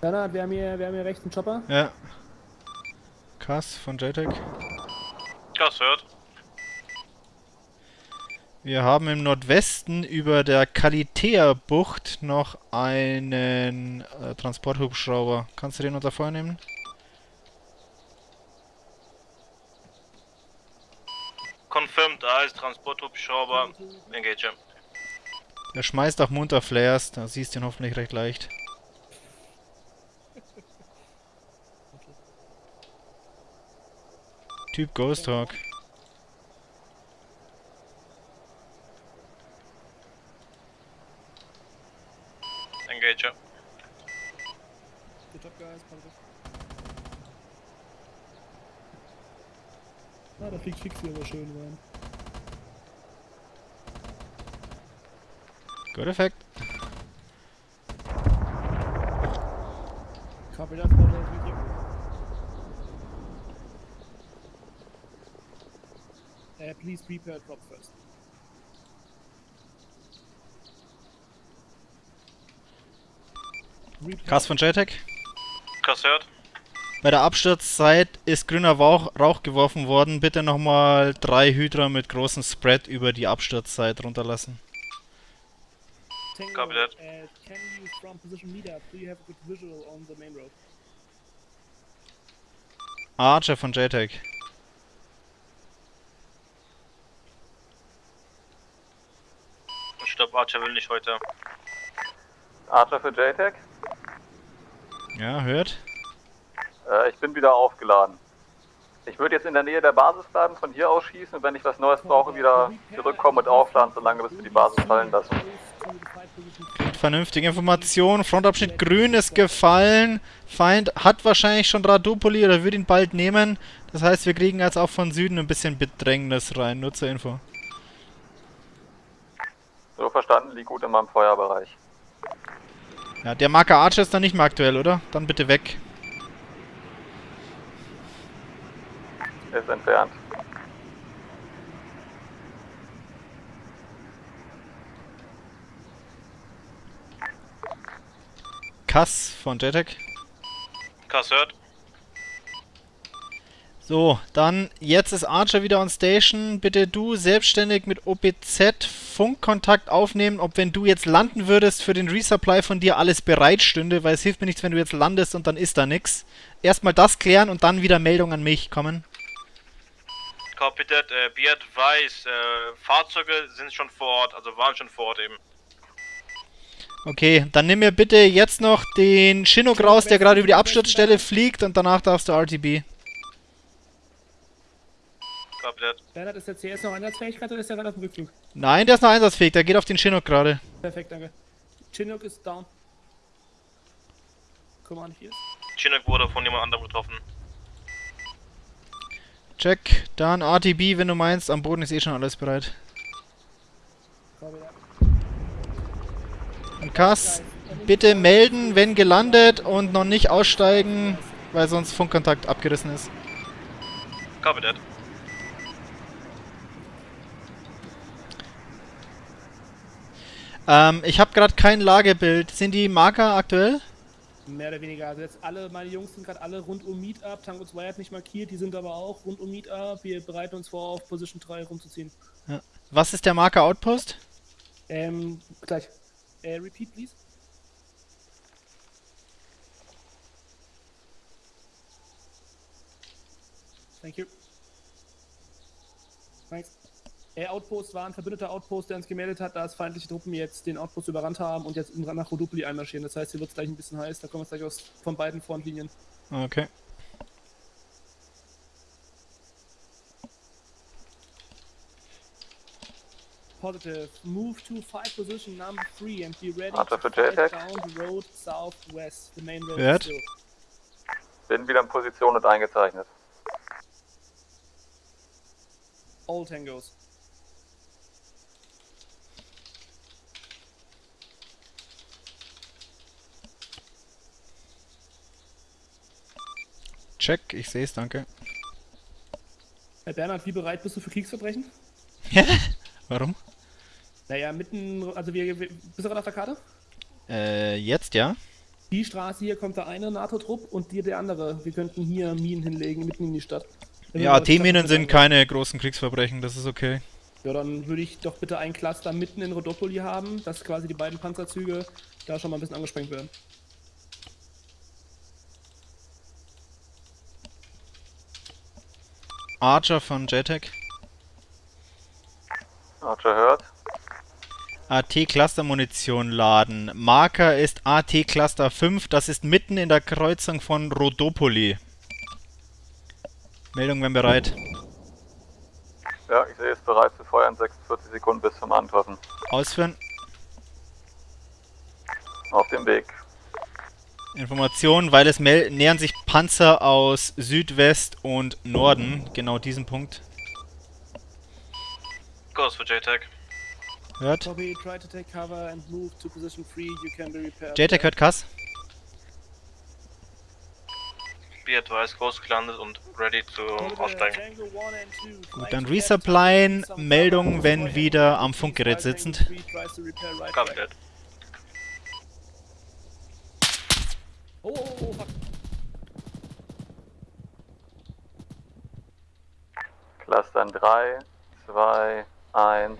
Bernhard, wir haben hier, wir haben hier rechts einen Chopper. Ja. Kass von JTEC. Gas hört. Wir haben im Nordwesten über der Kalitea-Bucht noch einen äh, Transporthubschrauber. Kannst du den unter Feuer nehmen? Confirmed, da ist Transporthubschrauber. Engage. Der schmeißt auch munter Flares, da siehst du ihn hoffentlich recht leicht. Typ Ghost Hawk. Engage. Good job, guys. Positive. Ah, da fliegt Fix hier aber schön rein. Good effect. Copy that, Uh, please prepare drop first. Kass von JTEC. Gas hört. Bei der Absturzzeit ist grüner Rauch, Rauch geworfen worden. Bitte nochmal drei Hydra mit großem Spread über die Absturzzeit runterlassen. Tango, Copy that. Uh, can you from position meet up? Do you have a good visual on the main road? Archer von JTEC. Archer will nicht heute. Archer für JTAG. Ja, hört. Äh, ich bin wieder aufgeladen. Ich würde jetzt in der Nähe der Basis bleiben, von hier aus schießen und wenn ich was Neues brauche, wieder zurückkommen und aufladen, solange bis wir die Basis fallen lassen. Vernünftige Information. Frontabschnitt grün ist gefallen. Feind hat wahrscheinlich schon Radopoli oder würde ihn bald nehmen. Das heißt, wir kriegen jetzt auch von Süden ein bisschen Bedrängnis rein. Nur zur Info. So verstanden, liegt gut in meinem Feuerbereich. Ja, der Marker Archer ist dann nicht mehr aktuell, oder? Dann bitte weg. Ist entfernt. Kass von JTEC. Gas hört. So, dann jetzt ist Archer wieder on Station. Bitte du selbstständig mit OPZ Funkkontakt aufnehmen, ob wenn du jetzt landen würdest, für den Resupply von dir alles bereit stünde, weil es hilft mir nichts, wenn du jetzt landest und dann ist da nix. Erstmal das klären und dann wieder Meldung an mich kommen. Copy that. Äh, be advised, äh, Fahrzeuge sind schon vor Ort, also waren schon vor Ort eben. Okay, dann nimm mir bitte jetzt noch den Chinook raus, der gerade über die Absturzstelle fliegt und danach darfst du RTB. That. Bernhard, ist der CS noch einsatzfähig gerade oder ist der gerade auf dem Rückflug? Nein, der ist noch einsatzfähig, der geht auf den Chinook gerade. Perfekt, danke. Chinook ist down. Komm an, hier. Chinook wurde von jemand anderem getroffen. Check, dann RTB, wenn du meinst, am Boden ist eh schon alles bereit. Und Kass, bitte melden, wenn gelandet und noch nicht aussteigen, weil sonst Funkkontakt abgerissen ist. Copy that. Ähm, ich habe gerade kein Lagebild. Sind die Marker aktuell? Mehr oder weniger. Also jetzt alle, meine Jungs sind gerade alle rund um Meetup. Tango 2 hat nicht markiert, die sind aber auch rund um Meetup. Wir bereiten uns vor, auf Position 3 rumzuziehen. Was ist der Marker Outpost? Ähm, gleich. Äh, repeat, please. Thank you. Thanks. Äh, Outpost war ein verbündeter Outpost, der uns gemeldet hat, dass feindliche Truppen jetzt den Outpost überrannt haben und jetzt in- nach Rodopoli einmarschieren. Das heißt, hier wird es gleich ein bisschen heiß. Da kommen wir gleich aus von beiden Frontlinien. Okay. Positive. Move to fight position number three and be ready Archer to fight JTAG. down the road southwest. The main road still. Bin wieder in Position und eingezeichnet. All tangos. Check, ich sehe es, danke. Herr Bernhard, wie bereit bist du für Kriegsverbrechen? Warum? Naja, mitten, also wir, wir bist du gerade auf der Karte? Äh, jetzt ja? Die Straße hier kommt der eine NATO-Trupp und die der andere. Wir könnten hier Minen hinlegen, mitten in die Stadt. Wenn Ja, Stadt- sind keine großen Kriegsverbrechen, das ist okay. Ja, dann würde ich doch bitte ein Cluster mitten in Rodopoli haben, dass quasi die beiden Panzerzüge da schon mal ein bisschen angesprengt werden. Archer von JTAC. Archer hört. AT-Cluster-Munition laden. Marker ist AT-Cluster 5, das ist mitten in der Kreuzung von Rodopoli. Meldung, wenn bereit. Ja, ich sehe es bereit zu feuern. 46 Sekunden bis zum Antreffen. Ausführen. Auf dem Weg. Information, weil es nähern sich Panzer aus Südwest und Norden. Genau diesen Punkt. Kurs für JTAG. Hört. Copy, try to take cover and move to position 3, you can be repaired. JTAC hört Kass. Be advised, Ghost gelandet und ready zu aussteigen. Gut, dann resupplyen. Meldung, wenn wieder am Funkgerät sitzend. Copy that. Oh, oh, oh, fuck. Clustern 3, 2, 1.